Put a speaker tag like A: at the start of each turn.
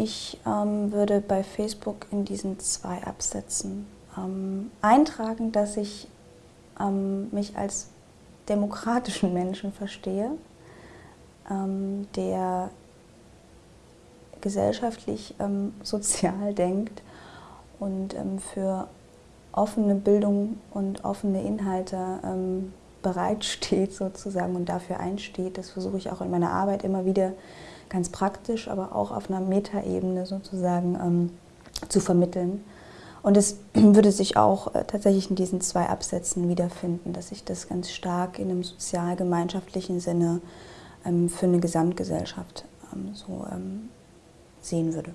A: Ich ähm, würde bei Facebook in diesen zwei Absätzen ähm, eintragen, dass ich ähm, mich als demokratischen Menschen verstehe, ähm, der gesellschaftlich ähm, sozial denkt und ähm, für offene Bildung und offene Inhalte bereitsteht sozusagen und dafür einsteht. Das versuche ich auch in meiner Arbeit immer wieder ganz praktisch, aber auch auf einer Metaebene sozusagen ähm, zu vermitteln. Und es würde sich auch äh, tatsächlich in diesen zwei Absätzen wiederfinden, dass ich das ganz stark in einem sozial-gemeinschaftlichen Sinne ähm, für eine Gesamtgesellschaft ähm, so ähm, sehen würde.